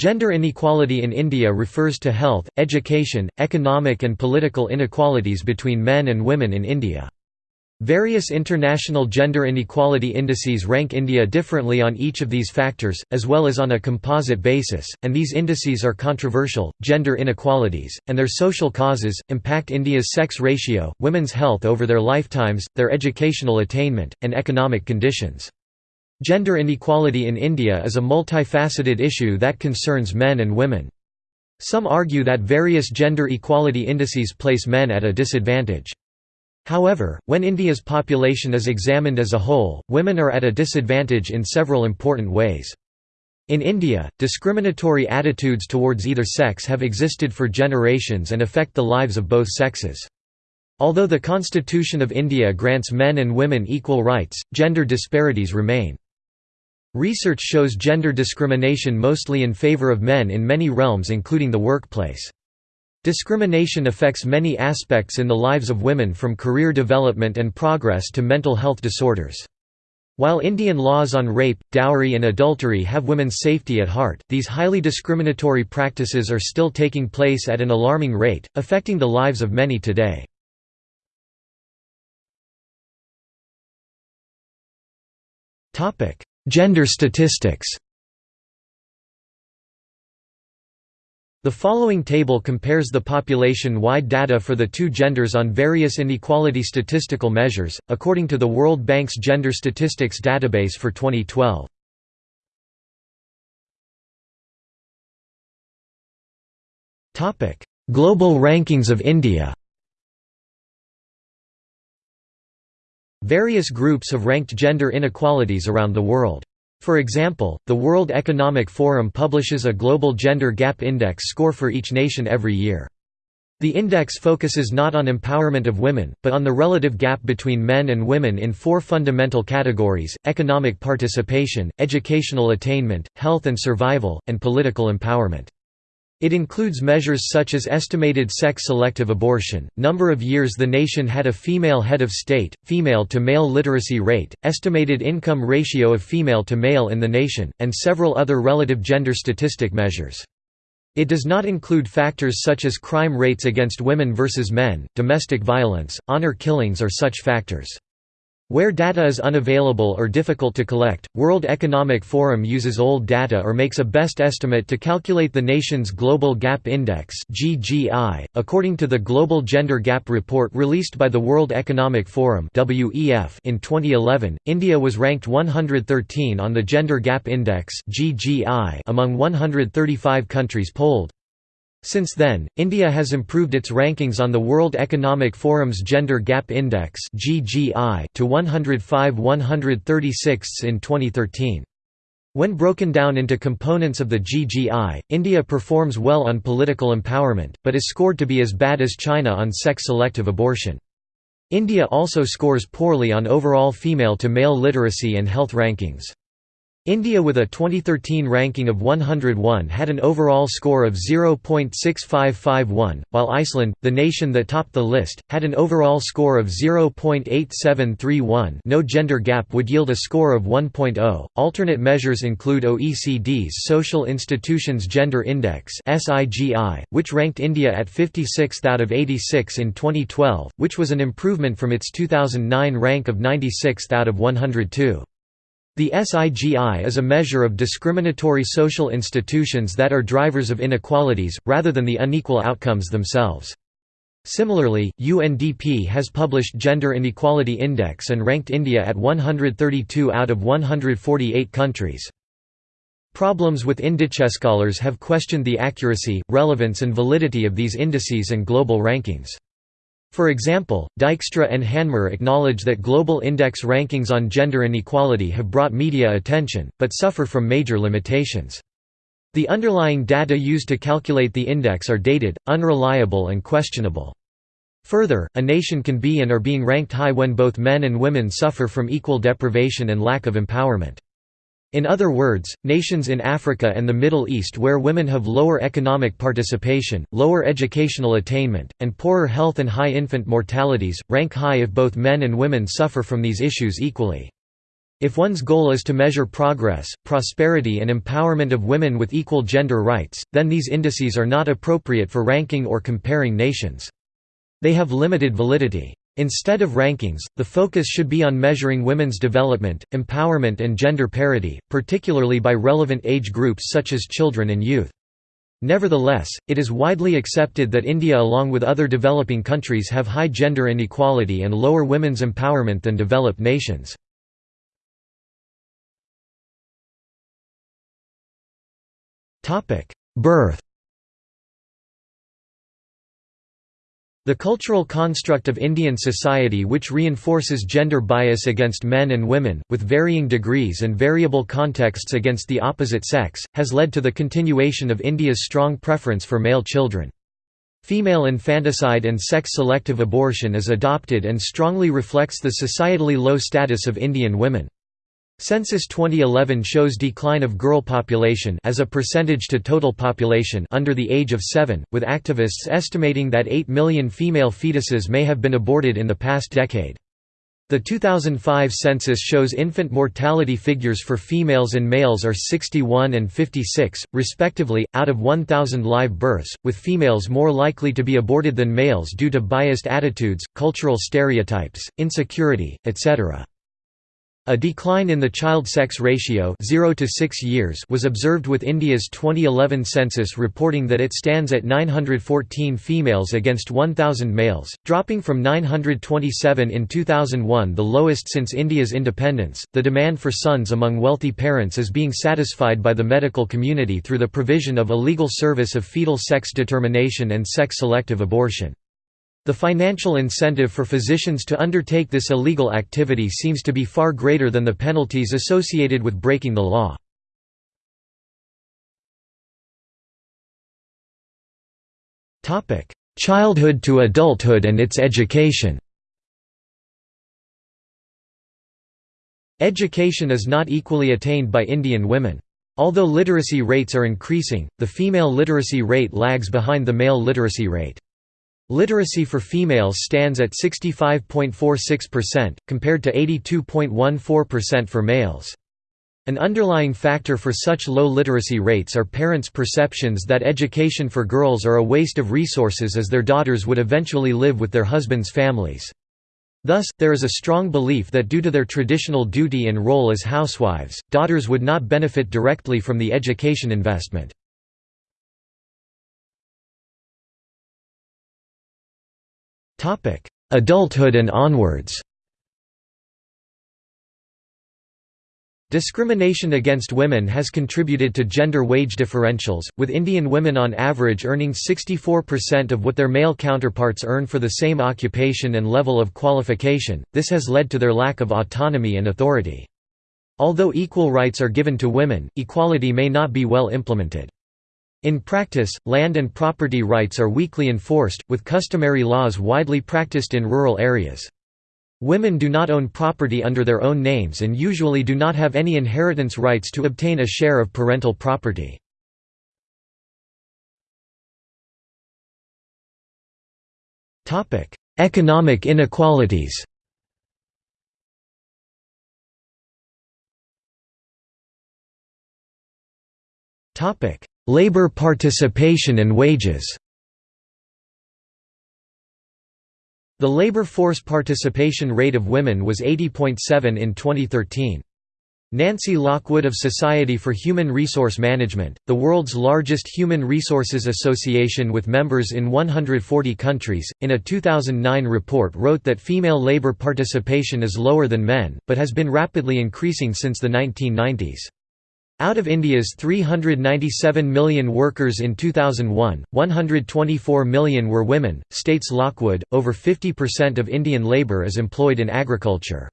Gender inequality in India refers to health, education, economic and political inequalities between men and women in India. Various international gender inequality indices rank India differently on each of these factors, as well as on a composite basis, and these indices are controversial. Gender inequalities, and their social causes, impact India's sex ratio, women's health over their lifetimes, their educational attainment, and economic conditions. Gender inequality in India is a multifaceted issue that concerns men and women. Some argue that various gender equality indices place men at a disadvantage. However, when India's population is examined as a whole, women are at a disadvantage in several important ways. In India, discriminatory attitudes towards either sex have existed for generations and affect the lives of both sexes. Although the Constitution of India grants men and women equal rights, gender disparities remain. Research shows gender discrimination mostly in favor of men in many realms including the workplace. Discrimination affects many aspects in the lives of women from career development and progress to mental health disorders. While Indian laws on rape, dowry and adultery have women's safety at heart, these highly discriminatory practices are still taking place at an alarming rate, affecting the lives of many today. Gender statistics The following table compares the population-wide data for the two genders on various inequality statistical measures, according to the World Bank's Gender Statistics Database for 2012. Global rankings of India Various groups have ranked gender inequalities around the world. For example, the World Economic Forum publishes a Global Gender Gap Index score for each nation every year. The index focuses not on empowerment of women, but on the relative gap between men and women in four fundamental categories, economic participation, educational attainment, health and survival, and political empowerment. It includes measures such as estimated sex-selective abortion, number of years the nation had a female head of state, female-to-male literacy rate, estimated income ratio of female to male in the nation, and several other relative gender statistic measures. It does not include factors such as crime rates against women versus men, domestic violence, honor killings or such factors. Where data is unavailable or difficult to collect, World Economic Forum uses old data or makes a best estimate to calculate the nation's Global Gap Index (GGI). According to the Global Gender Gap Report released by the World Economic Forum (WEF) in 2011, India was ranked 113 on the Gender Gap Index (GGI) among 135 countries polled. Since then, India has improved its rankings on the World Economic Forum's Gender Gap Index to 105 136 in 2013. When broken down into components of the GGI, India performs well on political empowerment, but is scored to be as bad as China on sex-selective abortion. India also scores poorly on overall female-to-male literacy and health rankings. India with a 2013 ranking of 101 had an overall score of 0.6551, while Iceland, the nation that topped the list, had an overall score of 0.8731 no gender gap would yield a score of 1.0. Alternate measures include OECD's Social Institutions Gender Index which ranked India at 56th out of 86 in 2012, which was an improvement from its 2009 rank of 96th out of 102. The SIGI is a measure of discriminatory social institutions that are drivers of inequalities, rather than the unequal outcomes themselves. Similarly, UNDP has published Gender Inequality Index and ranked India at 132 out of 148 countries. Problems with indices scholars have questioned the accuracy, relevance and validity of these indices and global rankings. For example, Dijkstra and Hanmer acknowledge that global index rankings on gender inequality have brought media attention, but suffer from major limitations. The underlying data used to calculate the index are dated, unreliable and questionable. Further, a nation can be and are being ranked high when both men and women suffer from equal deprivation and lack of empowerment. In other words, nations in Africa and the Middle East where women have lower economic participation, lower educational attainment, and poorer health and high infant mortalities, rank high if both men and women suffer from these issues equally. If one's goal is to measure progress, prosperity and empowerment of women with equal gender rights, then these indices are not appropriate for ranking or comparing nations. They have limited validity. Instead of rankings, the focus should be on measuring women's development, empowerment and gender parity, particularly by relevant age groups such as children and youth. Nevertheless, it is widely accepted that India along with other developing countries have high gender inequality and lower women's empowerment than developed nations. Birth The cultural construct of Indian society which reinforces gender bias against men and women, with varying degrees and variable contexts against the opposite sex, has led to the continuation of India's strong preference for male children. Female infanticide and sex-selective abortion is adopted and strongly reflects the societally low status of Indian women. Census 2011 shows decline of girl population as a percentage to total population under the age of 7, with activists estimating that 8 million female fetuses may have been aborted in the past decade. The 2005 census shows infant mortality figures for females and males are 61 and 56, respectively, out of 1,000 live births, with females more likely to be aborted than males due to biased attitudes, cultural stereotypes, insecurity, etc. A decline in the child-sex ratio 0 to 6 years was observed with India's 2011 census reporting that it stands at 914 females against 1,000 males, dropping from 927 in 2001 the lowest since India's independence. The demand for sons among wealthy parents is being satisfied by the medical community through the provision of a legal service of fetal sex determination and sex-selective abortion. The financial incentive for physicians to undertake this illegal activity seems to be far greater than the penalties associated with breaking the law. Childhood to adulthood and its education Education is not equally attained by Indian women. Although literacy rates are increasing, the female literacy rate lags behind the male literacy rate. Literacy for females stands at 65.46%, compared to 82.14% for males. An underlying factor for such low literacy rates are parents' perceptions that education for girls are a waste of resources as their daughters would eventually live with their husbands' families. Thus, there is a strong belief that due to their traditional duty and role as housewives, daughters would not benefit directly from the education investment. Topic: Adulthood and onwards. Discrimination against women has contributed to gender wage differentials, with Indian women on average earning 64% of what their male counterparts earn for the same occupation and level of qualification. This has led to their lack of autonomy and authority. Although equal rights are given to women, equality may not be well implemented. In practice, land and property rights are weakly enforced, with customary laws widely practiced in rural areas. Women do not own property under their own names and usually do not have any inheritance rights to obtain a share of parental property. Economic inequalities topic Labor participation and wages The labor force participation rate of women was 80.7 in 2013. Nancy Lockwood of Society for Human Resource Management, the world's largest human resources association with members in 140 countries, in a 2009 report wrote that female labor participation is lower than men, but has been rapidly increasing since the 1990s. Out of India's 397 million workers in 2001, 124 million were women, states Lockwood. Over 50% of Indian labour is employed in agriculture.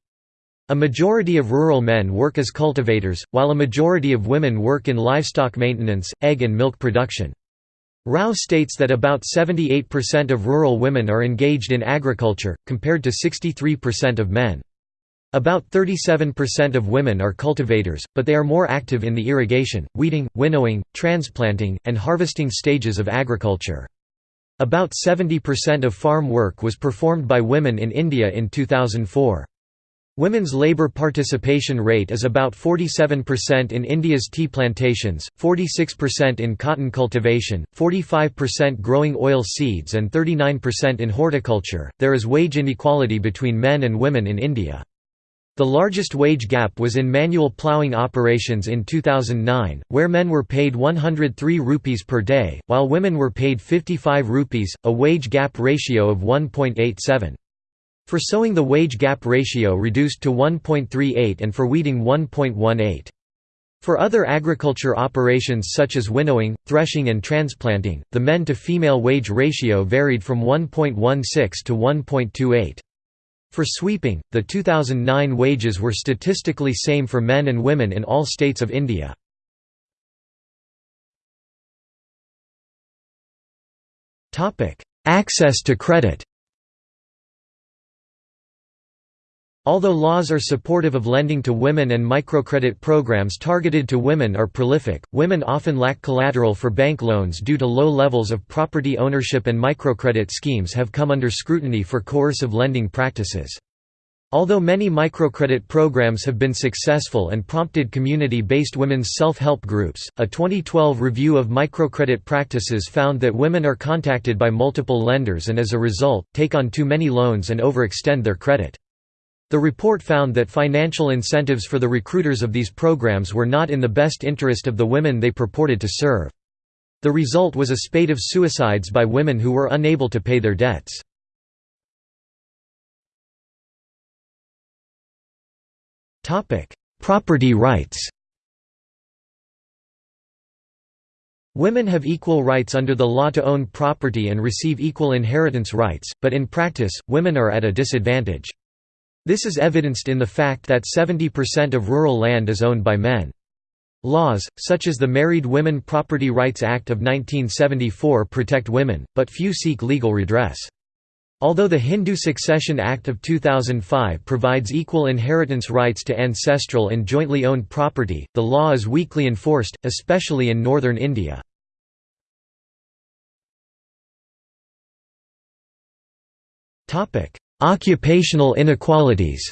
A majority of rural men work as cultivators, while a majority of women work in livestock maintenance, egg and milk production. Rao states that about 78% of rural women are engaged in agriculture, compared to 63% of men. About 37% of women are cultivators, but they are more active in the irrigation, weeding, winnowing, transplanting, and harvesting stages of agriculture. About 70% of farm work was performed by women in India in 2004. Women's labour participation rate is about 47% in India's tea plantations, 46% in cotton cultivation, 45% growing oil seeds, and 39% in horticulture. There is wage inequality between men and women in India. The largest wage gap was in manual ploughing operations in 2009, where men were paid 103 rupees per day, while women were paid 55 rupees, a wage gap ratio of 1.87. For sowing the wage gap ratio reduced to 1.38 and for weeding 1.18. For other agriculture operations such as winnowing, threshing and transplanting, the men-to-female wage ratio varied from 1.16 to 1.28. For sweeping, the 2009 wages were statistically same for men and women in all states of India. Access to credit Although laws are supportive of lending to women and microcredit programs targeted to women are prolific, women often lack collateral for bank loans due to low levels of property ownership and microcredit schemes have come under scrutiny for coercive lending practices. Although many microcredit programs have been successful and prompted community-based women's self-help groups, a 2012 review of microcredit practices found that women are contacted by multiple lenders and as a result, take on too many loans and overextend their credit. The report found that financial incentives for the recruiters of these programs were not in the best interest of the women they purported to serve. The result was a spate of suicides by women who were unable to pay their debts. Property rights Women have equal rights under the law to own property and receive equal inheritance rights, but in practice, women are at a disadvantage. This is evidenced in the fact that 70% of rural land is owned by men. Laws, such as the Married Women Property Rights Act of 1974 protect women, but few seek legal redress. Although the Hindu Succession Act of 2005 provides equal inheritance rights to ancestral and jointly owned property, the law is weakly enforced, especially in northern India. Occupational inequalities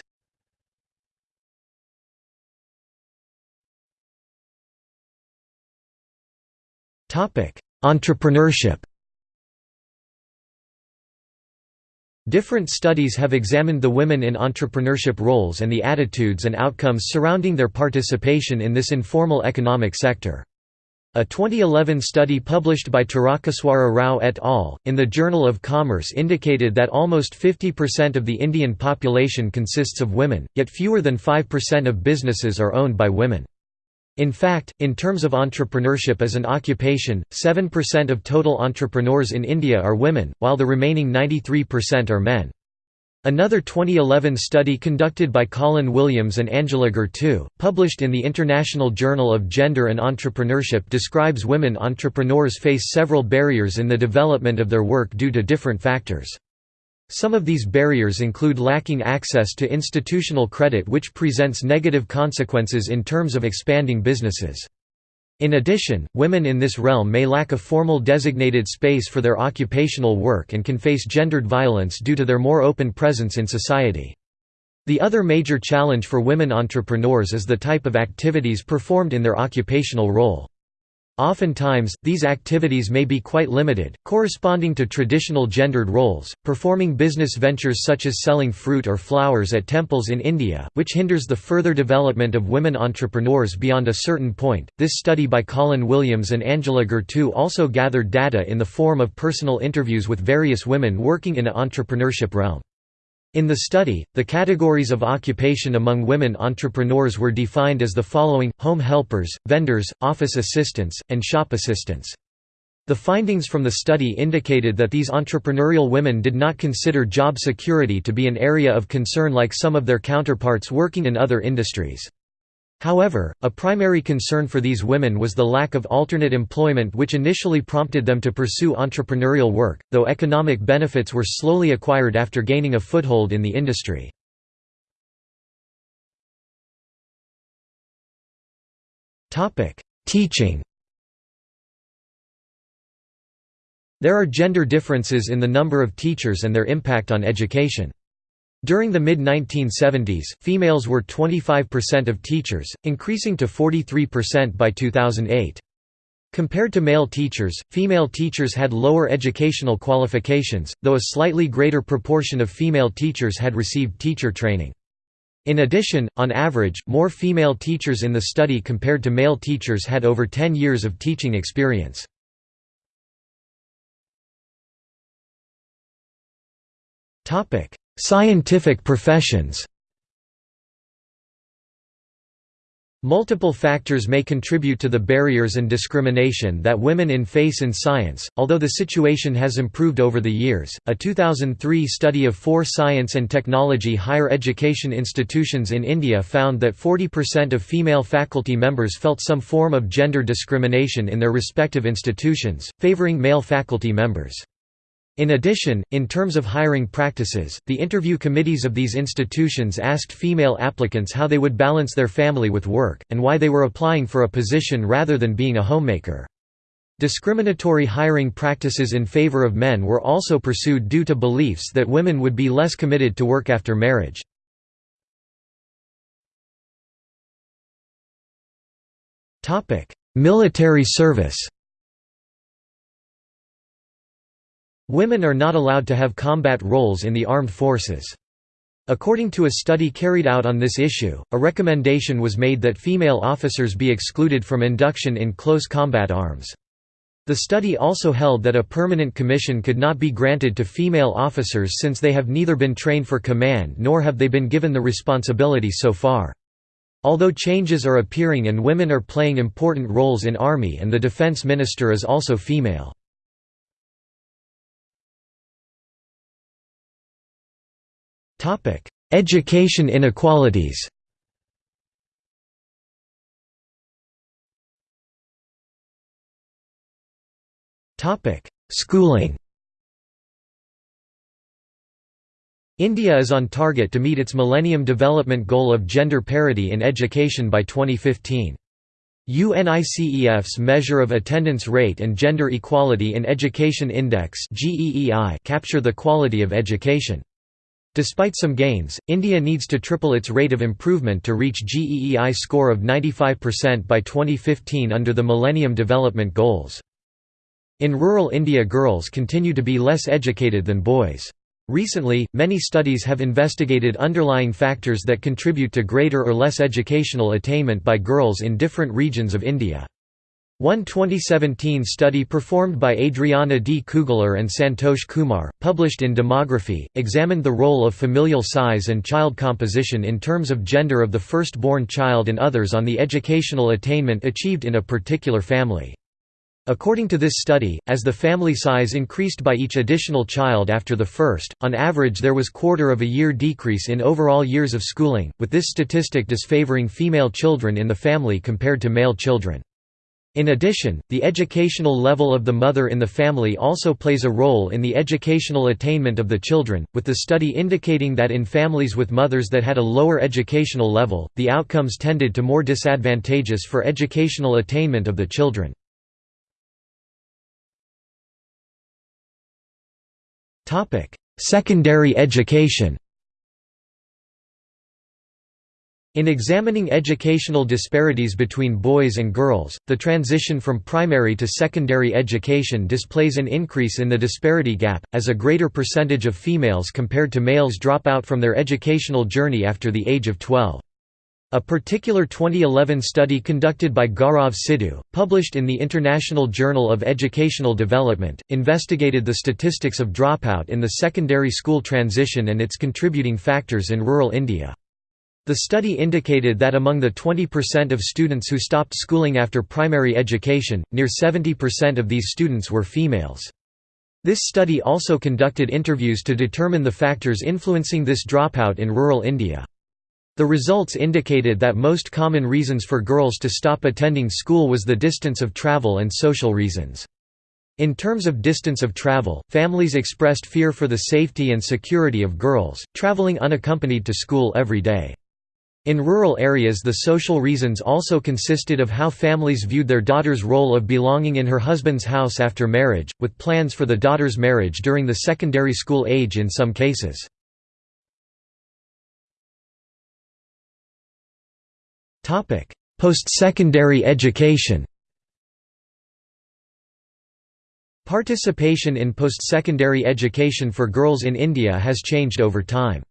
Entrepreneurship Different studies have examined the women in entrepreneurship roles and the attitudes and outcomes surrounding their participation in this informal economic sector. A 2011 study published by Tarakeswara Rao et al. in the Journal of Commerce indicated that almost 50% of the Indian population consists of women, yet fewer than 5% of businesses are owned by women. In fact, in terms of entrepreneurship as an occupation, 7% of total entrepreneurs in India are women, while the remaining 93% are men. Another 2011 study conducted by Colin Williams and Anjula Gurtoo, published in the International Journal of Gender and Entrepreneurship describes women entrepreneurs face several barriers in the development of their work due to different factors. Some of these barriers include lacking access to institutional credit which presents negative consequences in terms of expanding businesses. In addition, women in this realm may lack a formal designated space for their occupational work and can face gendered violence due to their more open presence in society. The other major challenge for women entrepreneurs is the type of activities performed in their occupational role. Oftentimes, these activities may be quite limited, corresponding to traditional gendered roles, performing business ventures such as selling fruit or flowers at temples in India, which hinders the further development of women entrepreneurs beyond a certain point. This study by Colin Williams and Anjula Gurtoo also gathered data in the form of personal interviews with various women working in a entrepreneurship realm. In the study, the categories of occupation among women entrepreneurs were defined as the following, home helpers, vendors, office assistants, and shop assistants. The findings from the study indicated that these entrepreneurial women did not consider job security to be an area of concern like some of their counterparts working in other industries. However, a primary concern for these women was the lack of alternate employment which initially prompted them to pursue entrepreneurial work, though economic benefits were slowly acquired after gaining a foothold in the industry. Teaching There are gender differences in the number of teachers and their impact on education. During the mid-1970s, females were 25% of teachers, increasing to 43% by 2008. Compared to male teachers, female teachers had lower educational qualifications, though a slightly greater proportion of female teachers had received teacher training. In addition, on average, more female teachers in the study compared to male teachers had over 10 years of teaching experience. Scientific professions Multiple factors may contribute to the barriers and discrimination that women in face in science, although the situation has improved over the years. A 2003 study of four science and technology higher education institutions in India found that 40% of female faculty members felt some form of gender discrimination in their respective institutions, favoring male faculty members. In addition, in terms of hiring practices, the interview committees of these institutions asked female applicants how they would balance their family with work, and why they were applying for a position rather than being a homemaker. Discriminatory hiring practices in favor of men were also pursued due to beliefs that women would be less committed to work after marriage. Military service Women are not allowed to have combat roles in the armed forces. According to a study carried out on this issue, a recommendation was made that female officers be excluded from induction in close combat arms. The study also held that a permanent commission could not be granted to female officers since they have neither been trained for command nor have they been given the responsibility so far. Although changes are appearing and women are playing important roles in Army and the Defense Minister is also female. Education inequalities Topic: Schooling India is on target to meet its Millennium Development Goal of gender parity in education by 2015. UNICEF's Measure of Attendance Rate and Gender Equality in Education Index capture the quality of education. Despite some gains, India needs to triple its rate of improvement to reach GEEI score of 95% by 2015 under the Millennium Development Goals. In rural India girls continue to be less educated than boys. Recently, many studies have investigated underlying factors that contribute to greater or less educational attainment by girls in different regions of India. One 2017 study performed by Adriana D. Kugler and Santosh Kumar, published in Demography, examined the role of familial size and child composition in terms of gender of the first-born child and others on the educational attainment achieved in a particular family. According to this study, as the family size increased by each additional child after the first, on average there was quarter of a year decrease in overall years of schooling, with this statistic disfavoring female children in the family compared to male children. In addition, the educational level of the mother in the family also plays a role in the educational attainment of the children, with the study indicating that in families with mothers that had a lower educational level, the outcomes tended to more disadvantageous for educational attainment of the children. Secondary education In examining educational disparities between boys and girls, the transition from primary to secondary education displays an increase in the disparity gap, as a greater percentage of females compared to males drop out from their educational journey after the age of 12. A particular 2011 study conducted by Gaurav Siddhu, published in the International Journal of Educational Development, investigated the statistics of dropout in the secondary school transition and its contributing factors in rural India. The study indicated that among the 20% of students who stopped schooling after primary education, near 70% of these students were females. This study also conducted interviews to determine the factors influencing this dropout in rural India. The results indicated that most common reasons for girls to stop attending school was the distance of travel and social reasons. In terms of distance of travel, families expressed fear for the safety and security of girls, traveling unaccompanied to school every day. In rural areas the social reasons also consisted of how families viewed their daughter's role of belonging in her husband's house after marriage, with plans for the daughter's marriage during the secondary school age in some cases. Post-secondary education Participation in post-secondary education for girls in India has changed over time.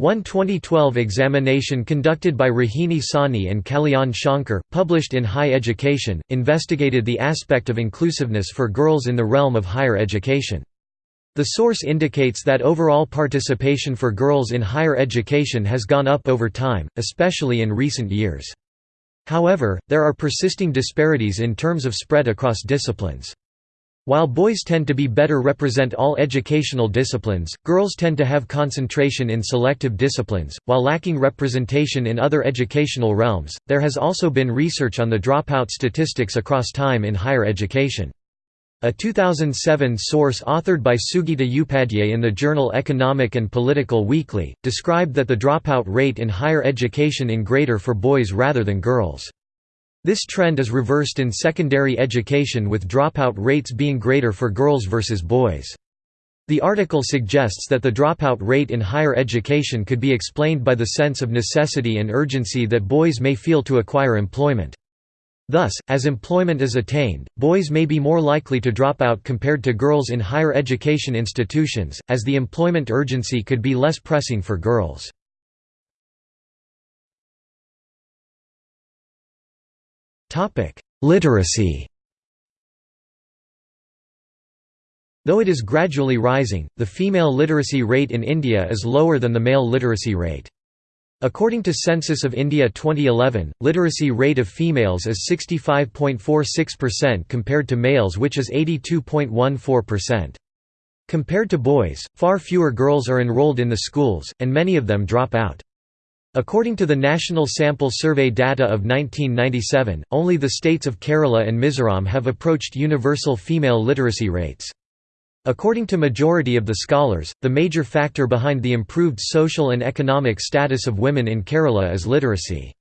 One 2012 examination conducted by Rohini Sahni and Kalyan Shankar, published in High Education, investigated the aspect of inclusiveness for girls in the realm of higher education. The source indicates that overall participation for girls in higher education has gone up over time, especially in recent years. However, there are persisting disparities in terms of spread across disciplines. While boys tend to be better represent all educational disciplines, girls tend to have concentration in selective disciplines, while lacking representation in other educational realms. There has also been research on the dropout statistics across time in higher education. A 2007 source authored by Sugita Upadhyay in the journal Economic and Political Weekly, described that the dropout rate in higher education in greater for boys rather than girls. This trend is reversed in secondary education with dropout rates being greater for girls versus boys. The article suggests that the dropout rate in higher education could be explained by the sense of necessity and urgency that boys may feel to acquire employment. Thus, as employment is attained, boys may be more likely to drop out compared to girls in higher education institutions, as the employment urgency could be less pressing for girls. Literacy Though it is gradually rising, the female literacy rate in India is lower than the male literacy rate. According to Census of India 2011, literacy rate of females is 65.46% compared to males which is 82.14%. Compared to boys, far fewer girls are enrolled in the schools, and many of them drop out. According to the National Sample Survey data of 1997, only the states of Kerala and Mizoram have approached universal female literacy rates. According to majority of the scholars, the major factor behind the improved social and economic status of women in Kerala is literacy.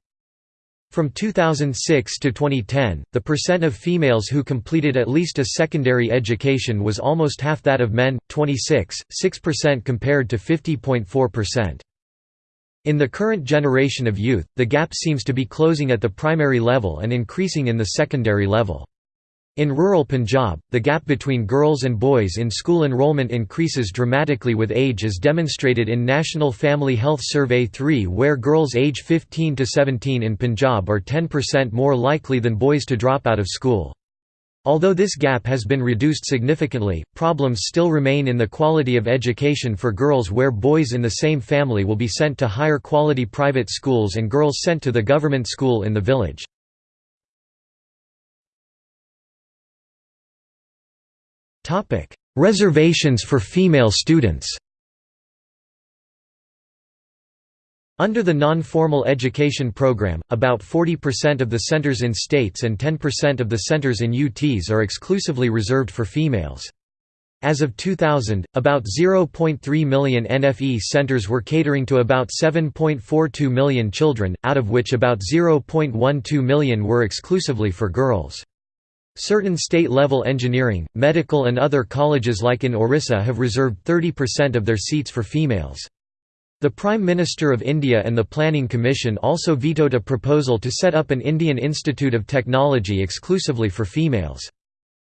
From 2006 to 2010, the percent of females who completed at least a secondary education was almost half that of men, 26.6% compared to 50.4%. In the current generation of youth, the gap seems to be closing at the primary level and increasing in the secondary level. In rural Punjab, the gap between girls and boys in school enrollment increases dramatically with age as demonstrated in National Family Health Survey 3 where girls age 15 to 17 in Punjab are 10% more likely than boys to drop out of school. Although this gap has been reduced significantly, problems still remain in the quality of education for girls where boys in the same family will be sent to higher quality private schools and girls sent to the government school in the village. Reservations for female students Under the non-formal education program, about 40% of the centers in states and 10% of the centers in UTs are exclusively reserved for females. As of 2000, about 0.3 million NFE centers were catering to about 7.42 million children, out of which about 0.12 million were exclusively for girls. Certain state-level engineering, medical and other colleges like in Orissa have reserved 30% of their seats for females. The Prime Minister of India and the Planning Commission also vetoed a proposal to set up an Indian Institute of Technology exclusively for females.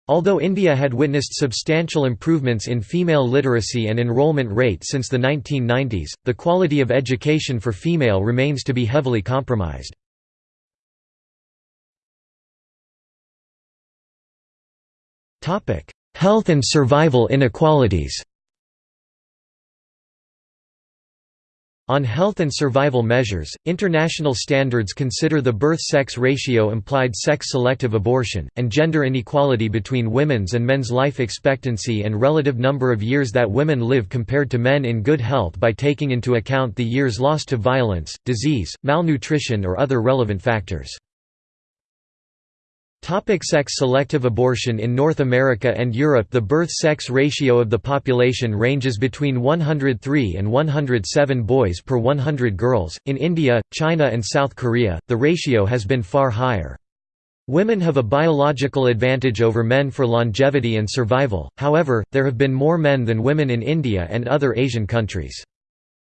Although India had witnessed substantial improvements in female literacy and enrollment rate since the 1990s, the quality of education for female remains to be heavily compromised. Health and survival inequalities On health and survival measures, international standards consider the birth-sex ratio implied sex-selective abortion, and gender inequality between women's and men's life expectancy and relative number of years that women live compared to men in good health by taking into account the years lost to violence, disease, malnutrition or other relevant factors. Sex-selective abortion In North America and Europe the birth-sex ratio of the population ranges between 103 and 107 boys per 100 girls, in India, China and South Korea, the ratio has been far higher. Women have a biological advantage over men for longevity and survival, however, there have been more men than women in India and other Asian countries.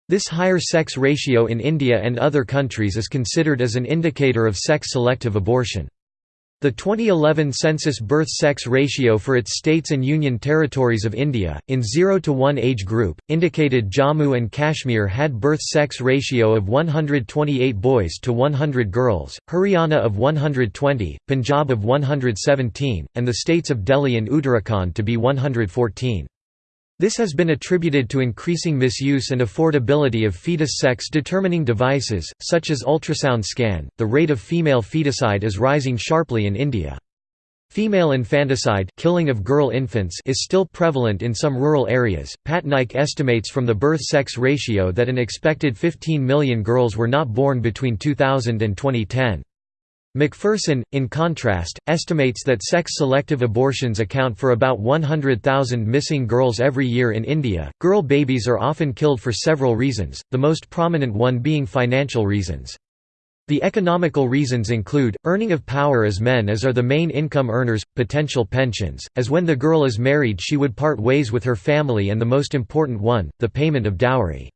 This higher sex ratio in India and other countries is considered as an indicator of sex-selective abortion. The 2011 census birth-sex ratio for its states and union territories of India, in 0 to 1 age group, indicated Jammu and Kashmir had birth-sex ratio of 128 boys to 100 girls, Haryana of 120, Punjab of 117, and the states of Delhi and Uttarakhand to be 114. This has been attributed to increasing misuse and affordability of fetus sex determining devices, such as ultrasound scan. The rate of female feticide is rising sharply in India. Female infanticide killing of girl infants is still prevalent in some rural areas. Patnaik estimates from the birth sex ratio that an expected 15 million girls were not born between 2000 and 2010. McPherson, in contrast, estimates that sex-selective abortions account for about 100,000 missing girls every year in India. Girl babies are often killed for several reasons, the most prominent one being financial reasons. The economical reasons include, earning of power as men as are the main income earners, potential pensions, as when the girl is married she would part ways with her family and the most important one, the payment of dowry.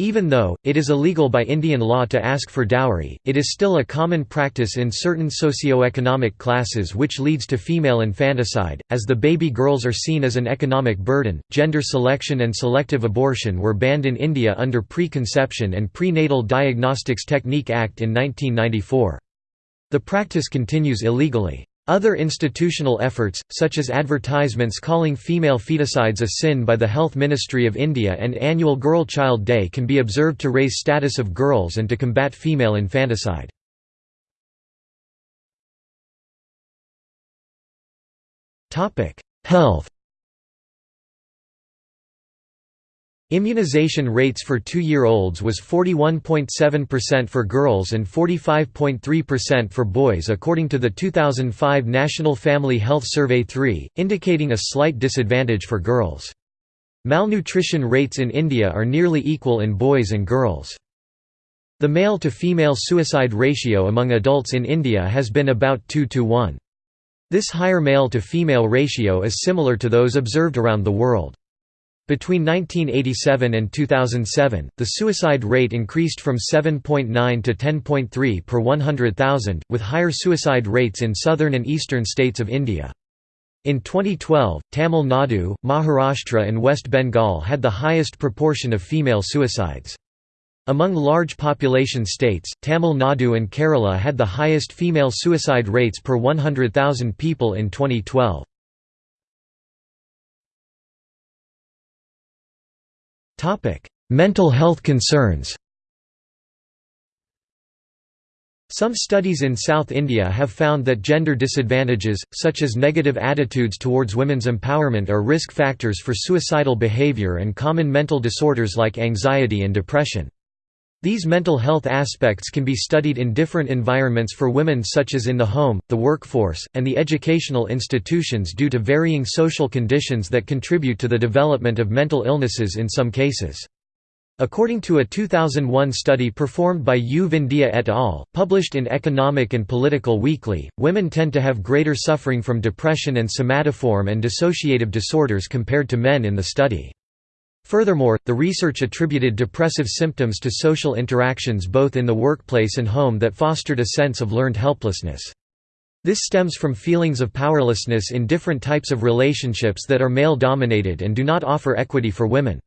Even though, it is illegal by Indian law to ask for dowry, it is still a common practice in certain socio-economic classes which leads to female infanticide, as the baby girls are seen as an economic burden. Gender selection and selective abortion were banned in India under Preconception and Prenatal Diagnostics Technique Act in 1994. The practice continues illegally. Other institutional efforts, such as advertisements calling female feticides a sin by the Health Ministry of India and annual Girl Child Day can be observed to raise status of girls and to combat female infanticide. Health Immunization rates for two-year-olds was 41.7% for girls and 45.3% for boys according to the 2005 National Family Health Survey 3, indicating a slight disadvantage for girls. Malnutrition rates in India are nearly equal in boys and girls. The male-to-female suicide ratio among adults in India has been about 2 to 1. This higher male-to-female ratio is similar to those observed around the world. Between 1987 and 2007, the suicide rate increased from 7.9 to 10.3 per 100,000, with higher suicide rates in southern and eastern states of India. In 2012, Tamil Nadu, Maharashtra and West Bengal had the highest proportion of female suicides. Among large population states, Tamil Nadu and Kerala had the highest female suicide rates per 100,000 people in 2012. Mental health concerns Some studies in South India have found that gender disadvantages, such as negative attitudes towards women's empowerment are risk factors for suicidal behavior and common mental disorders like anxiety and depression. These mental health aspects can be studied in different environments for women such as in the home, the workforce, and the educational institutions due to varying social conditions that contribute to the development of mental illnesses in some cases. According to a 2001 study performed by U. Vindhya et al., published in Economic and Political Weekly, women tend to have greater suffering from depression and somatoform and dissociative disorders compared to men in the study. Furthermore, the research attributed depressive symptoms to social interactions both in the workplace and home that fostered a sense of learned helplessness. This stems from feelings of powerlessness in different types of relationships that are male-dominated and do not offer equity for women.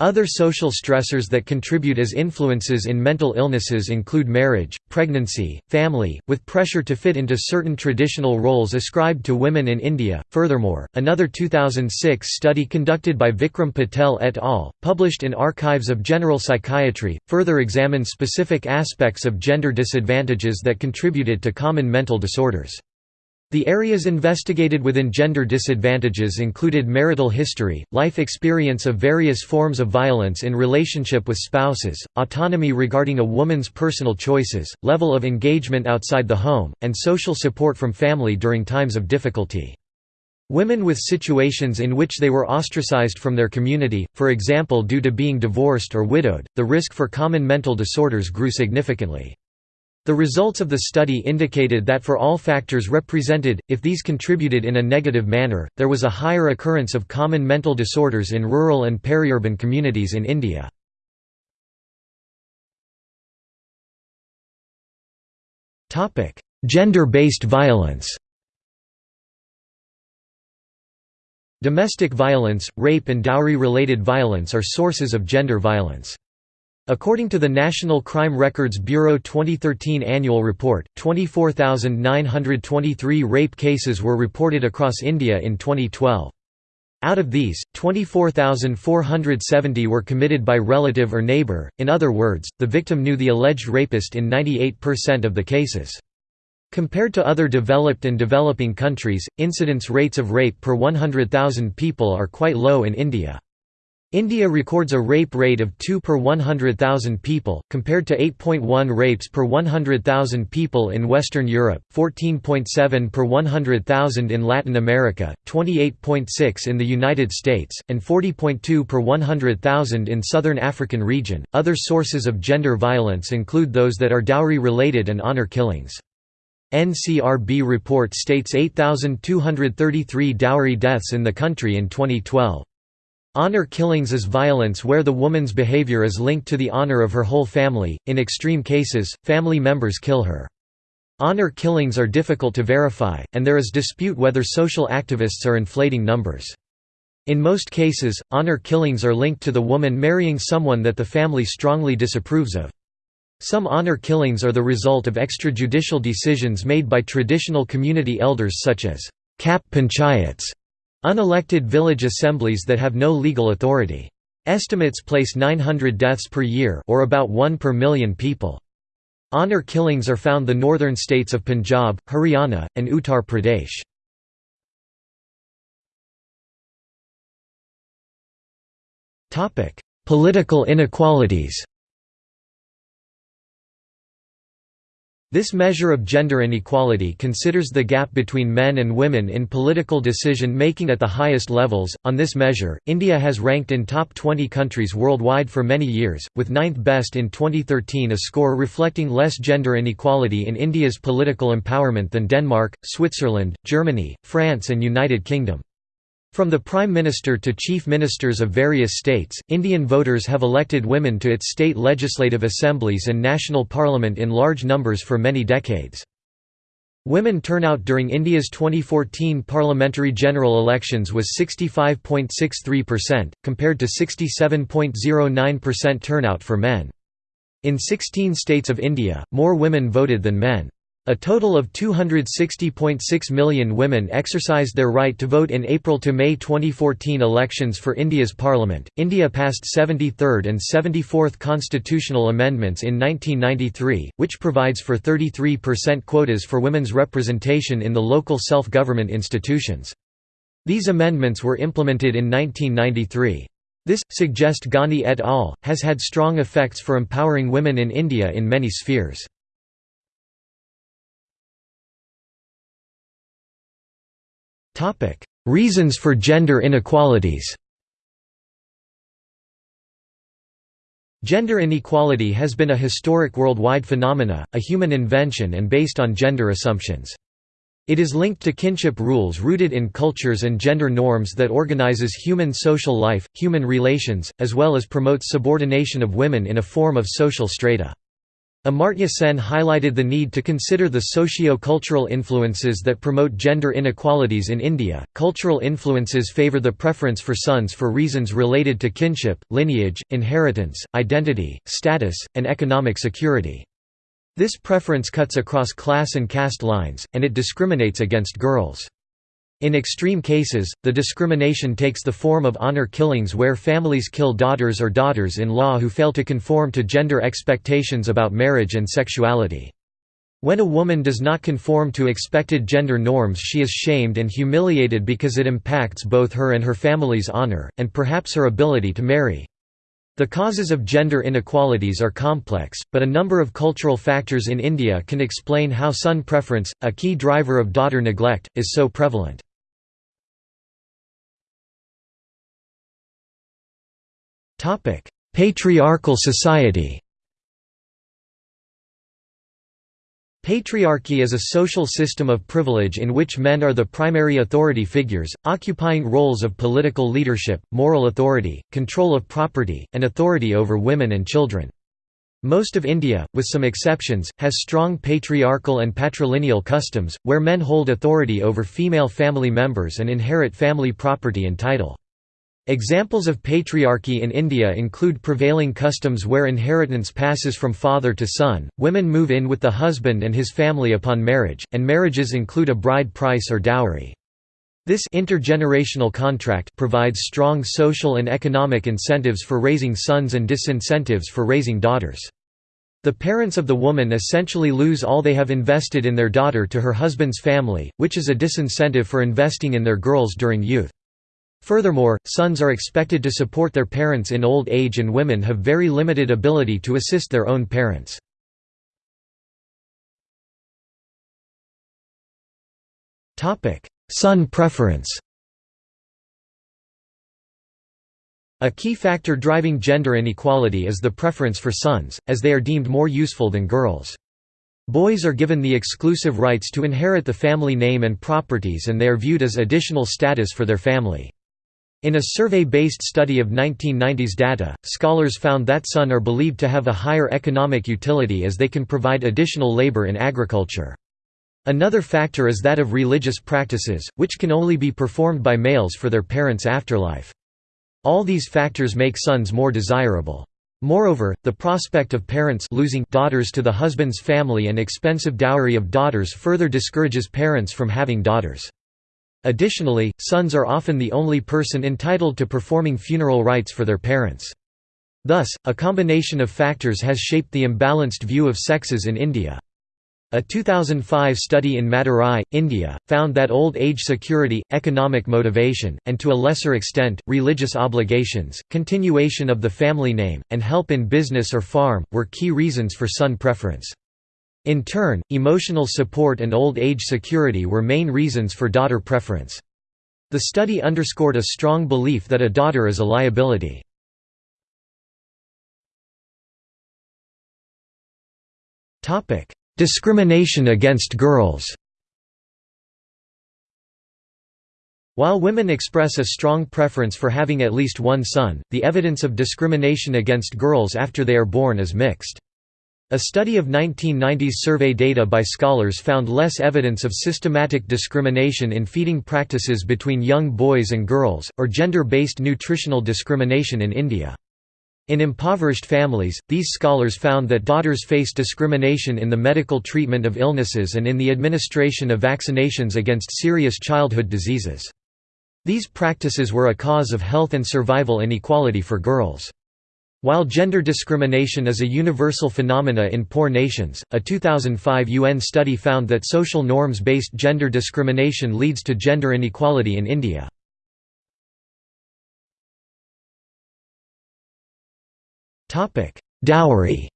Other social stressors that contribute as influences in mental illnesses include marriage, pregnancy, family, with pressure to fit into certain traditional roles ascribed to women in India. Furthermore, another 2006 study conducted by Vikram Patel et al., published in Archives of General Psychiatry, further examined specific aspects of gender disadvantages that contributed to common mental disorders. The areas investigated within gender disadvantages included marital history, life experience of various forms of violence in relationship with spouses, autonomy regarding a woman's personal choices, level of engagement outside the home, and social support from family during times of difficulty. Women with situations in which they were ostracized from their community, for example due to being divorced or widowed, the risk for common mental disorders grew significantly. The results of the study indicated that for all factors represented, if these contributed in a negative manner, there was a higher occurrence of common mental disorders in rural and peri-urban communities in India. Gender-based violence Domestic violence, rape and dowry-related violence are sources of gender violence. According to the National Crime Records Bureau 2013 annual report, 24,923 rape cases were reported across India in 2012. Out of these, 24,470 were committed by relative or neighbour, in other words, the victim knew the alleged rapist in 98% of the cases. Compared to other developed and developing countries, incidence rates of rape per 100,000 people are quite low in India. India records a rape rate of 2 per 100,000 people, compared to 8.1 rapes per 100,000 people in Western Europe, 14.7 per 100,000 in Latin America, 28.6 in the United States, and 40.2 per 100,000 in Southern African region. Other sources of gender violence include those that are dowry related and honor killings. NCRB report states 8,233 dowry deaths in the country in 2012. Honor killings is violence where the woman's behavior is linked to the honor of her whole family, in extreme cases, family members kill her. Honor killings are difficult to verify, and there is dispute whether social activists are inflating numbers. In most cases, honor killings are linked to the woman marrying someone that the family strongly disapproves of. Some honor killings are the result of extrajudicial decisions made by traditional community elders such as Khap panchayats Unelected village assemblies that have no legal authority. Estimates place 900 deaths per year or about 1 per million people. Honour killings are found the northern states of Punjab, Haryana, and Uttar Pradesh. Political inequalities This measure of gender inequality considers the gap between men and women in political decision making at the highest levels. On this measure, India has ranked in top 20 countries worldwide for many years, with ninth best in 2013, a score reflecting less gender inequality in India's political empowerment than Denmark, Switzerland, Germany, France, and United Kingdom. From the Prime Minister to Chief Ministers of various states, Indian voters have elected women to its state legislative assemblies and national parliament in large numbers for many decades. Women turnout during India's 2014 parliamentary general elections was 65.63%, compared to 67.09% turnout for men. In 16 states of India, more women voted than men. A total of 260.6 million women exercised their right to vote in April to May 2014 elections for India's parliament. India passed 73rd and 74th constitutional amendments in 1993, which provides for 33% quotas for women's representation in the local self-government institutions. These amendments were implemented in 1993. This, suggest Ghani et al., has had strong effects for empowering women in India in many spheres. Reasons for gender inequalities Gender inequality has been a historic worldwide phenomena, a human invention and based on gender assumptions. It is linked to kinship rules rooted in cultures and gender norms that organizes human social life, human relations, as well as promotes subordination of women in a form of social strata. Amartya Sen highlighted the need to consider the socio-cultural influences that promote gender inequalities in India. Cultural influences favor the preference for sons for reasons related to kinship, lineage, inheritance, identity, status, and economic security. This preference cuts across class and caste lines, and it discriminates against girls. In extreme cases, the discrimination takes the form of honor killings where families kill daughters or daughters-in-law who fail to conform to gender expectations about marriage and sexuality. When a woman does not conform to expected gender norms she is shamed and humiliated because it impacts both her and her family's honor, and perhaps her ability to marry. The causes of gender inequalities are complex, but a number of cultural factors in India can explain how son preference, a key driver of daughter neglect, is so prevalent. Topic: Patriarchal society. Patriarchy is a social system of privilege in which men are the primary authority figures, occupying roles of political leadership, moral authority, control of property, and authority over women and children. Most of India, with some exceptions, has strong patriarchal and patrilineal customs, where men hold authority over female family members and inherit family property and title. Examples of patriarchy in India include prevailing customs where inheritance passes from father to son, women move in with the husband and his family upon marriage, and marriages include a bride price or dowry. This intergenerational contract provides strong social and economic incentives for raising sons and disincentives for raising daughters. The parents of the woman essentially lose all they have invested in their daughter to her husband's family, which is a disincentive for investing in their girls during youth. Furthermore, sons are expected to support their parents in old age and women have very limited ability to assist their own parents. Son preference A key factor driving gender inequality is the preference for sons, as they are deemed more useful than girls. Boys are given the exclusive rights to inherit the family name and properties and they are viewed as additional status for their family. In a survey-based study of 1990s data, scholars found that son are believed to have a higher economic utility as they can provide additional labor in agriculture. Another factor is that of religious practices, which can only be performed by males for their parents' afterlife. All these factors make sons more desirable. Moreover, the prospect of parents losing daughters to the husband's family and expensive dowry of daughters further discourages parents from having daughters. Additionally, sons are often the only person entitled to performing funeral rites for their parents. Thus, a combination of factors has shaped the imbalanced view of sexes in India. A 2005 study in Madurai, India, found that old age security, economic motivation, and to a lesser extent, religious obligations, continuation of the family name, and help in business or farm, were key reasons for son preference. In turn, emotional support and old age security were main reasons for daughter preference. The study underscored a strong belief that a daughter is a liability. Topic: Discrimination against girls While women express a strong preference for having at least one son, the evidence of discrimination against girls after they are born is mixed. A study of 1990s survey data by scholars found less evidence of systematic discrimination in feeding practices between young boys and girls, or gender-based nutritional discrimination in India. In impoverished families, these scholars found that daughters face discrimination in the medical treatment of illnesses and in the administration of vaccinations against serious childhood diseases. These practices were a cause of health and survival inequality for girls. While gender discrimination is a universal phenomena in poor nations, a 2005 UN study found that social norms-based gender discrimination leads to gender inequality in India. Dowry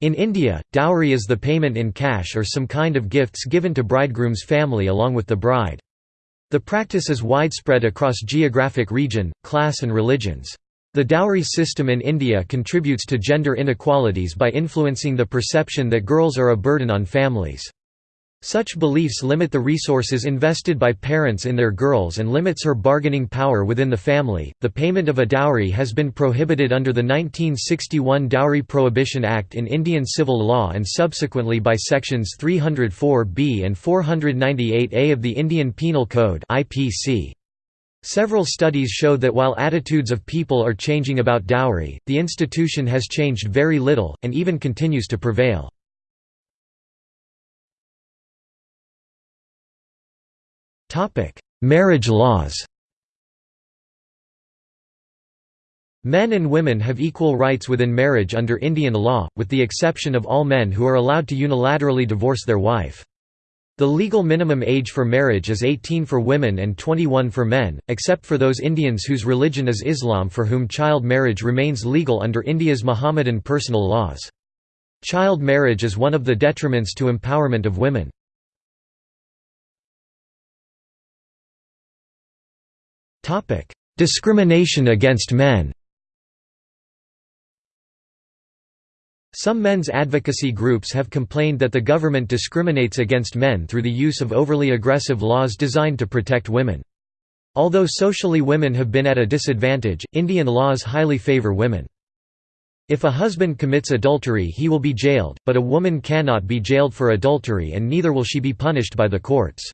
In India, dowry is the payment in cash or some kind of gifts given to bridegroom's family along with the bride. The practice is widespread across geographic region, class and religions. The dowry system in India contributes to gender inequalities by influencing the perception that girls are a burden on families. Such beliefs limit the resources invested by parents in their girls and limits her bargaining power within the family. The payment of a dowry has been prohibited under the 1961 Dowry Prohibition Act in Indian civil law and subsequently by sections 304B and 498A of the Indian Penal Code (IPC). Several studies show that while attitudes of people are changing about dowry, the institution has changed very little and even continues to prevail. Topic: Marriage laws. Men and women have equal rights within marriage under Indian law, with the exception of all men who are allowed to unilaterally divorce their wife. The legal minimum age for marriage is 18 for women and 21 for men, except for those Indians whose religion is Islam for whom child marriage remains legal under India's Mohammedan personal laws. Child marriage is one of the detriments to empowerment of women. Discrimination against men Some men's advocacy groups have complained that the government discriminates against men through the use of overly aggressive laws designed to protect women. Although socially women have been at a disadvantage, Indian laws highly favour women. If a husband commits adultery he will be jailed, but a woman cannot be jailed for adultery and neither will she be punished by the courts.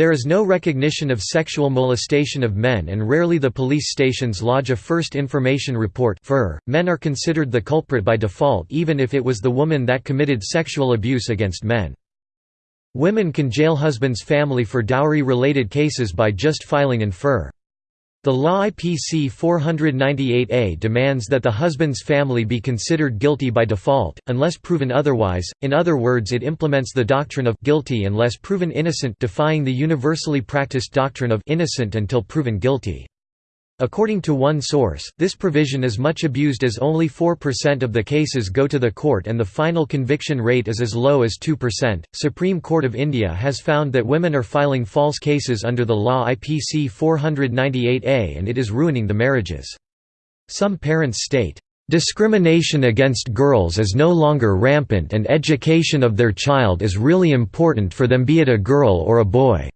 There is no recognition of sexual molestation of men and rarely the police stations lodge a first information report men are considered the culprit by default even if it was the woman that committed sexual abuse against men. Women can jail husband's family for dowry-related cases by just filing an FIR. The law IPC 498A demands that the husband's family be considered guilty by default, unless proven otherwise, in other words it implements the doctrine of guilty unless proven innocent defying the universally practiced doctrine of innocent until proven guilty. According to one source, this provision is much abused as only 4% of the cases go to the court and the final conviction rate is as low as 2%. Supreme Court of India has found that women are filing false cases under the law IPC 498A and it is ruining the marriages. Some parents state, Discrimination against girls is no longer rampant and education of their child is really important for them be it a girl or a boy.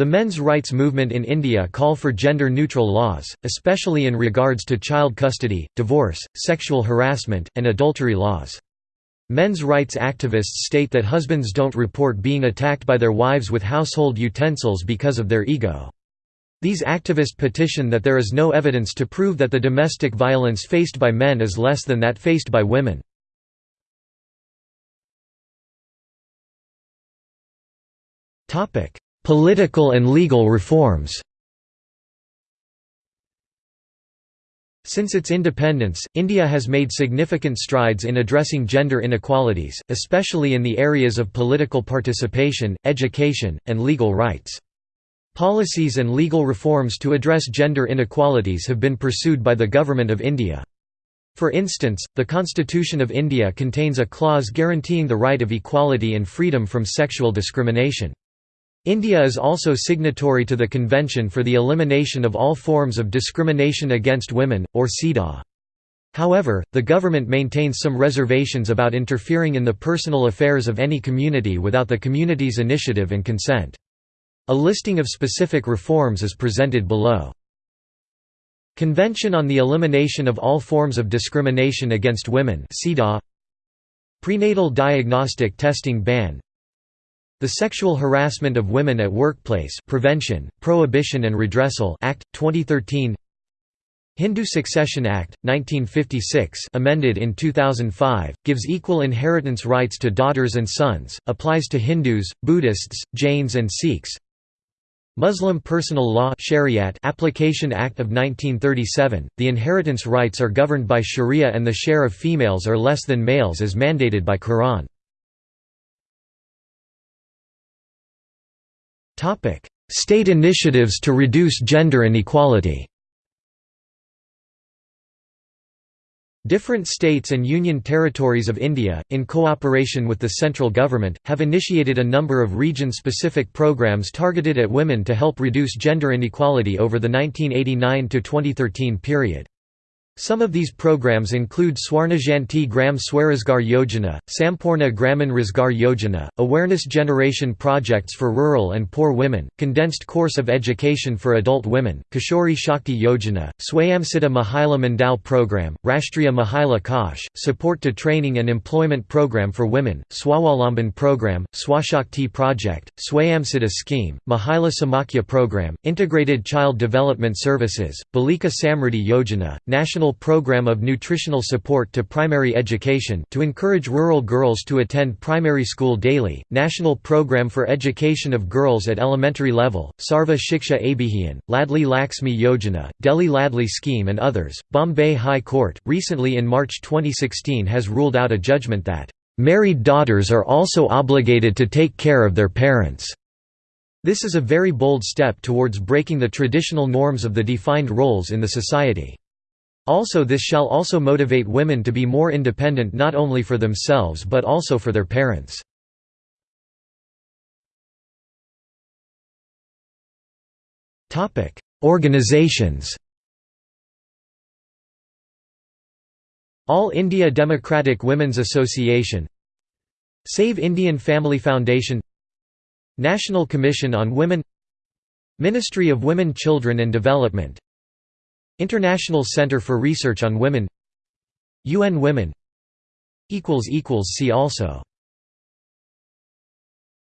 The men's rights movement in India call for gender-neutral laws, especially in regards to child custody, divorce, sexual harassment, and adultery laws. Men's rights activists state that husbands don't report being attacked by their wives with household utensils because of their ego. These activists petition that there is no evidence to prove that the domestic violence faced by men is less than that faced by women. Political and legal reforms Since its independence, India has made significant strides in addressing gender inequalities, especially in the areas of political participation, education, and legal rights. Policies and legal reforms to address gender inequalities have been pursued by the Government of India. For instance, the Constitution of India contains a clause guaranteeing the right of equality and freedom from sexual discrimination. India is also signatory to the Convention for the Elimination of All Forms of Discrimination Against Women, or CEDAW. However, the government maintains some reservations about interfering in the personal affairs of any community without the community's initiative and consent. A listing of specific reforms is presented below. Convention on the Elimination of All Forms of Discrimination Against Women Prenatal Diagnostic Testing Ban the Sexual Harassment of Women at Workplace Prevention, Prohibition and Redressal Act, 2013 Hindu Succession Act, 1956 amended in 2005, gives equal inheritance rights to daughters and sons, applies to Hindus, Buddhists, Jains and Sikhs Muslim Personal Law Shariat Application Act of 1937, the inheritance rights are governed by Sharia and the share of females are less than males as mandated by Quran. State initiatives to reduce gender inequality Different states and union territories of India, in cooperation with the central government, have initiated a number of region-specific programs targeted at women to help reduce gender inequality over the 1989–2013 period. Some of these programs include Swarnajayanti Gram Swarozgar Yojana, Sampoorna Gramin Rozgar Yojana, awareness generation projects for rural and poor women, condensed course of education for adult women, Kishori Shakti Yojana, Swayamsiddha Mahila Mandal Program, Rashtriya Mahila Kosh, support to training and employment program for women, Swawalamban Program, Swashakti Project, Swayamsiddha Scheme, Mahila Samakhya Program, Integrated Child Development Services, Balika Samriddhi Yojana, National national program of nutritional support to primary education to encourage rural girls to attend primary school daily, National Program for Education of Girls at Elementary Level, Sarva Shiksha Abhiyan, Ladli Laxmi Yojana, Delhi Ladli Scheme and others. Bombay High Court, recently in March 2016 has ruled out a judgment that, "...married daughters are also obligated to take care of their parents." This is a very bold step towards breaking the traditional norms of the defined roles in the society. Also this shall also motivate women to be more independent not only for themselves but also for their parents. Organizations All India Democratic Women's Association Save Indian Family Foundation National Commission on Women Ministry of Women Children and Development International Center for Research on Women. UN Women. See also